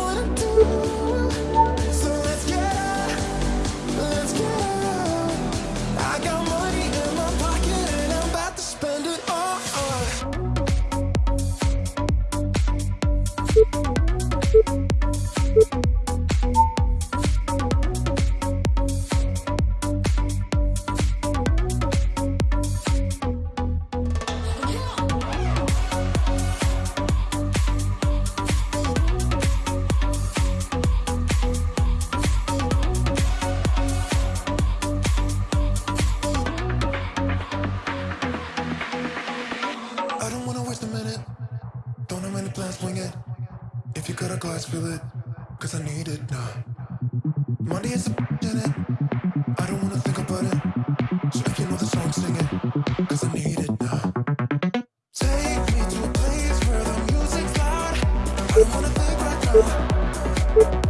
wouldn't I'm on a big right now.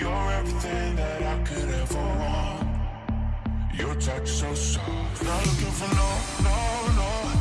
You're everything that I could ever want. Your touch so soft. Not looking for no, no, no.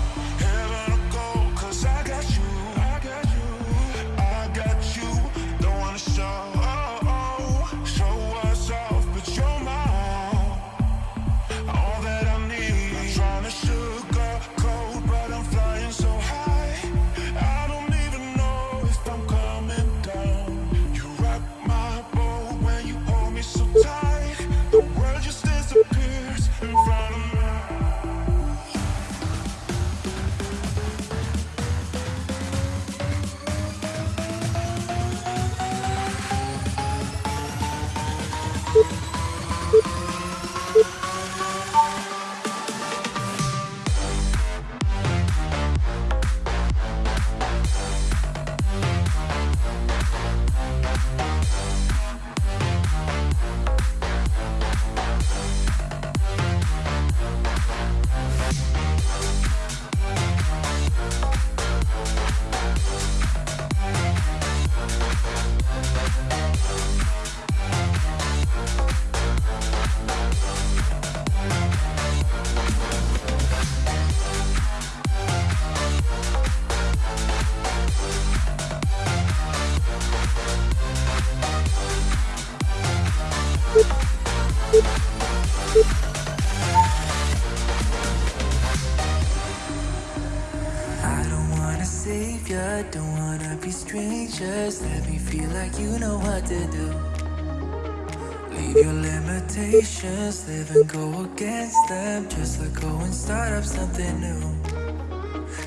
expectations Live and go against them. Just let go and start up something new.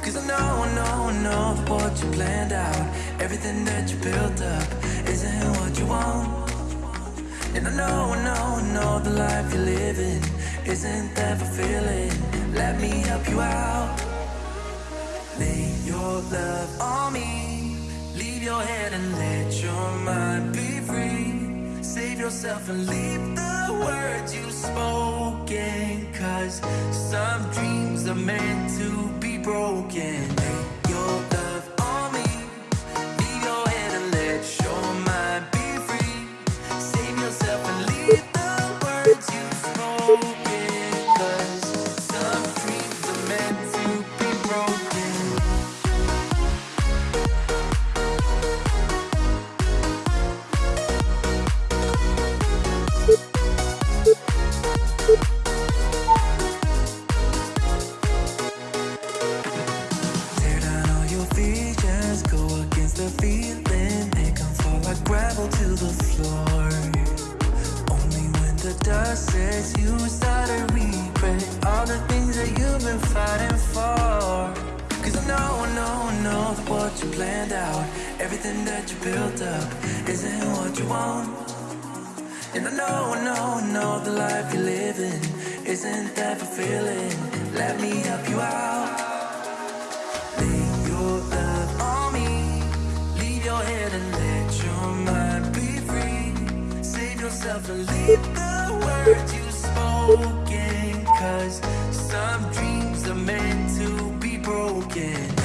Cause I know, I know, I know what you planned out Everything that you built up Isn't what you want. And I know, I know, I know the life you're living Isn't that fulfilling. Let me help you out. Lay your love on me. Leave your head and let your mind be free. Save yourself and leave the you've spoken Cause some dreams are meant to be broken. want. And I know, I know, I know the life you're living Isn't that fulfilling? Let me help you out. Lay your love on me. Leave your head and let your mind be free. Save yourself and leave the words you spoken. Cause some dreams are meant to be broken.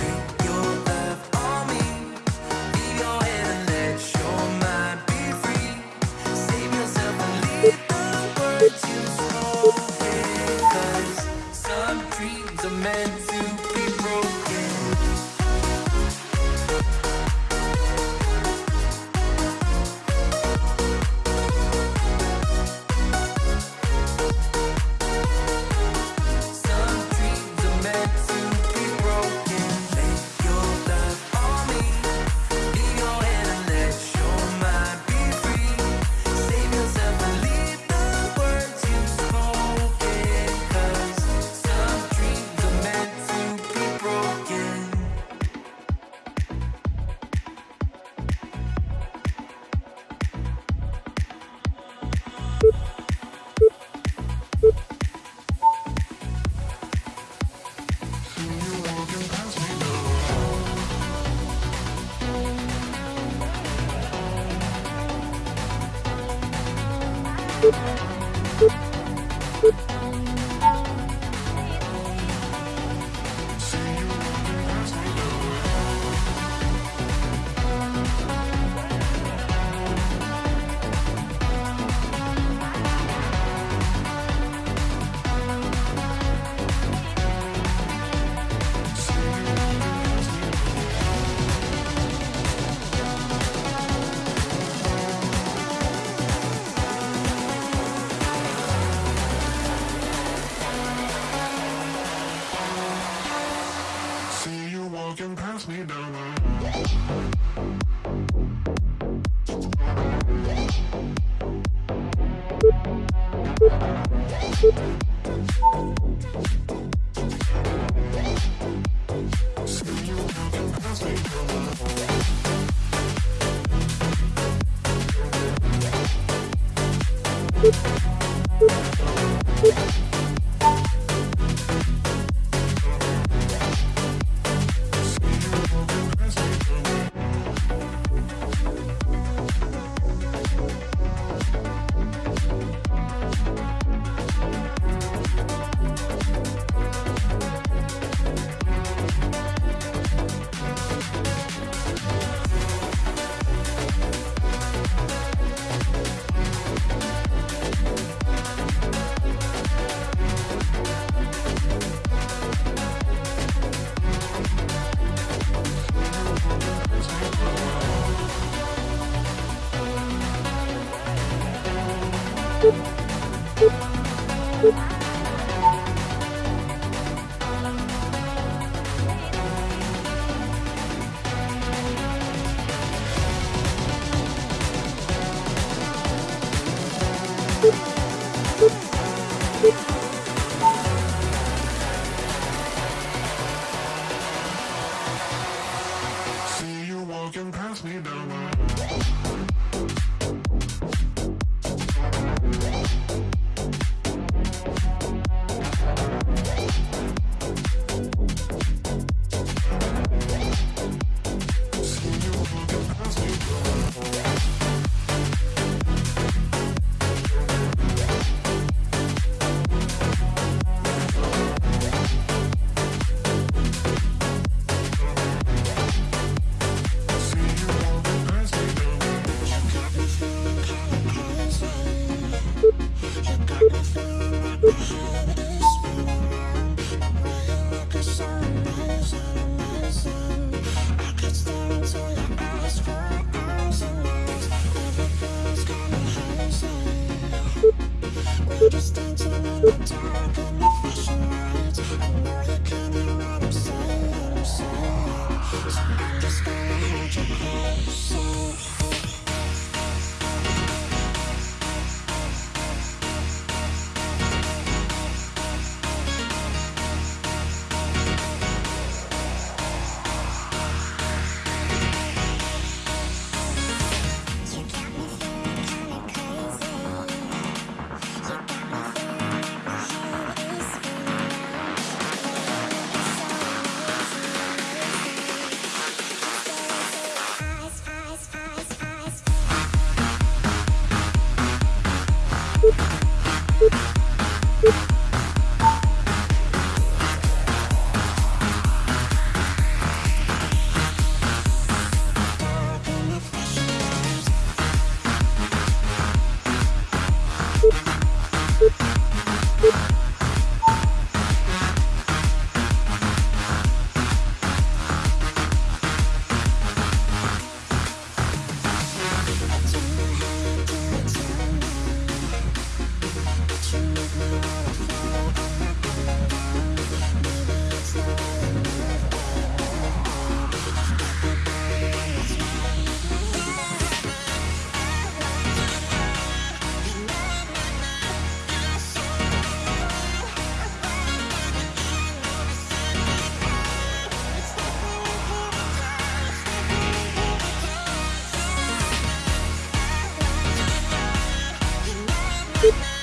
Beep.